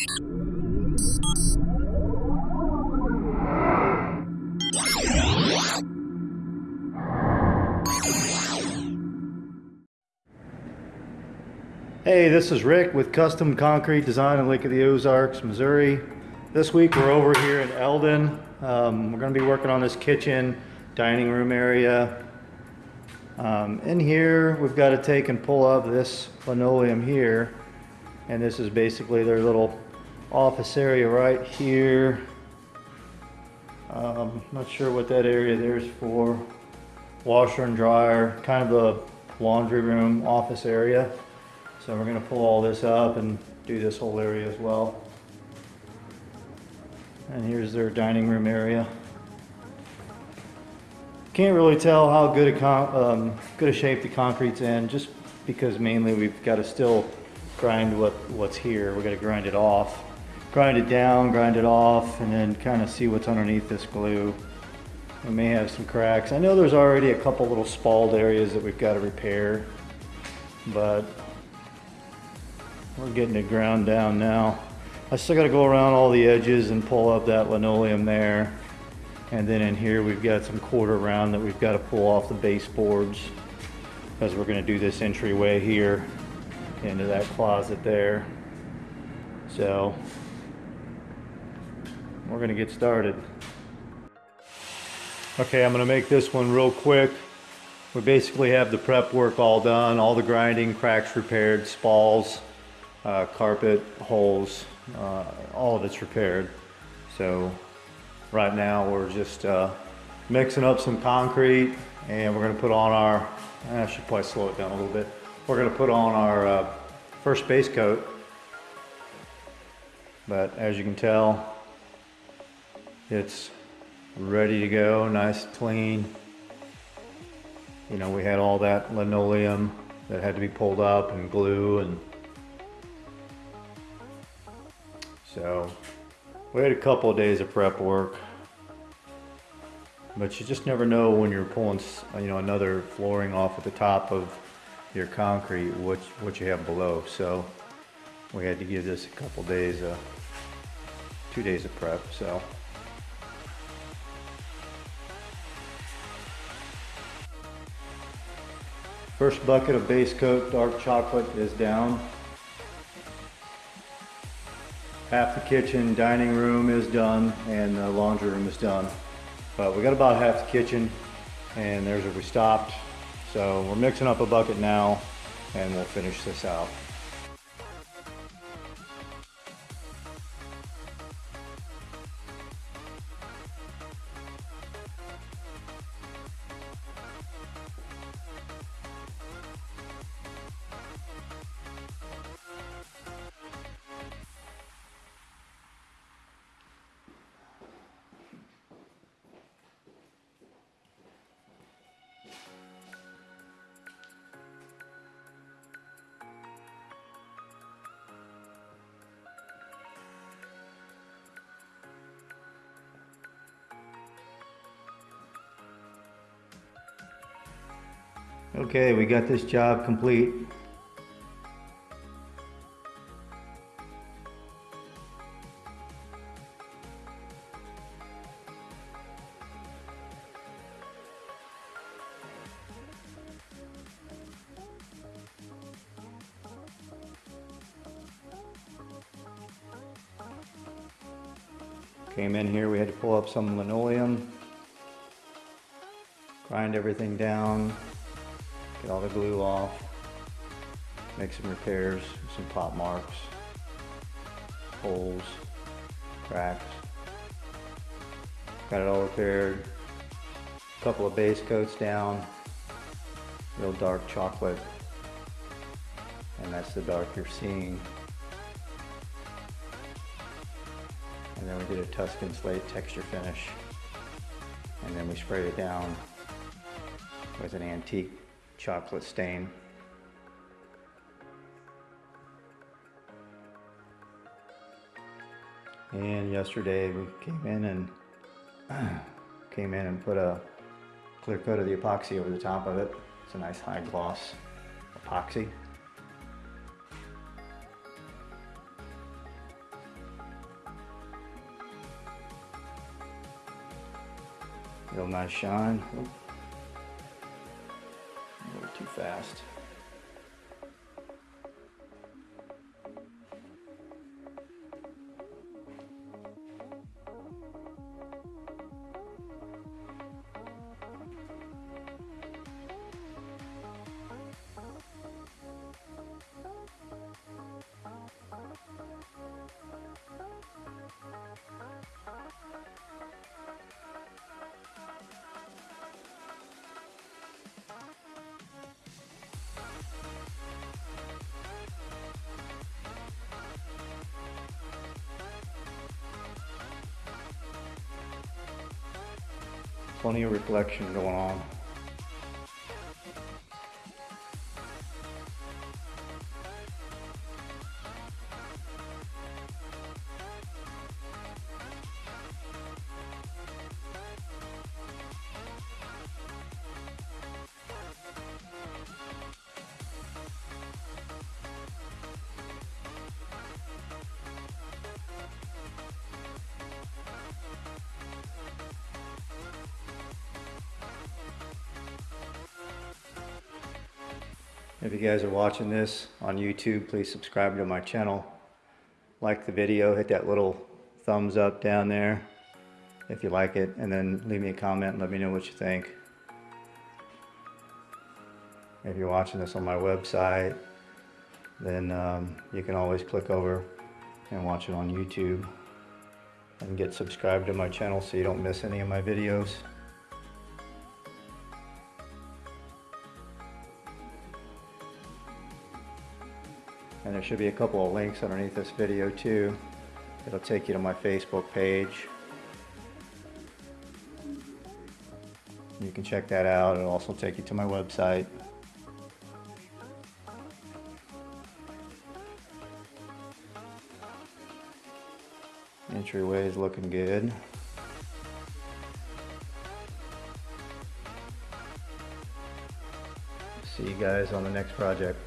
Hey, this is Rick with Custom Concrete Design in Lake of the Ozarks, Missouri. This week we're over here in Eldon. Um, we're going to be working on this kitchen, dining room area. Um, in here, we've got to take and pull up this linoleum here. And this is basically their little office area right here. Um, not sure what that area there's for. Washer and dryer, kind of a laundry room office area. So we're gonna pull all this up and do this whole area as well. And here's their dining room area. Can't really tell how good a, um, good a shape the concrete's in, just because mainly we've got to still grind what, what's here. We're gonna grind it off. Grind it down, grind it off, and then kind of see what's underneath this glue. We may have some cracks. I know there's already a couple little spalled areas that we've got to repair, but we're getting it ground down now. I still got to go around all the edges and pull up that linoleum there. And then in here we've got some quarter round that we've got to pull off the baseboards as we're going to do this entryway here into that closet there. So we're to get started. Okay, I'm to make this one real quick. We basically have the prep work all done, all the grinding, cracks repaired, spalls, uh, carpet, holes, uh, all of it's repaired. So right now we're just uh, mixing up some concrete and we're gonna put on our, I should probably slow it down a little bit. We're gonna put on our uh, first base coat. But as you can tell, it's ready to go, nice, clean. You know, we had all that linoleum that had to be pulled up and glue and So we had a couple of days of prep work, but you just never know when you're pulling, you know, another flooring off at the top of your concrete, what, what you have below. So we had to give this a couple days, uh, two days of prep, so. First bucket of base coat dark chocolate is down. half the kitchen, dining room is done, and the laundry room is done. But we got about half the kitchen, and there's where we stopped. So we're mixing up a bucket now, and we'll finish this out. Okay, we got this job complete. Came in here, we had to pull up some linoleum, grind everything down, Get all the glue off. Make some repairs, some pop marks, holes, cracks. Got it all repaired. A couple of base coats down. Real dark chocolate. And that's the dark you're seeing. And then we did a Tuscan slate texture finish. And then we sprayed it down with an antique chocolate stain. And yesterday we came in and came in and put a clear coat of the epoxy over the top of it. It's a nice high gloss epoxy. Real nice shine. Oops. Too fast. Plenty of reflection going on. If you guys are watching this on YouTube, please subscribe to my channel. Like the video, hit that little thumbs up down there if you like it, and then leave me a comment and let me know what you think. If you're watching this on my website, then um, you can always click over and watch it on YouTube and get subscribed to my channel so you don't miss any of my videos. And there should be a couple of links underneath this video too. It'll take you to my Facebook page. You can check that out. It'll also take you to my website. Entryway is looking good. See you guys on the next project.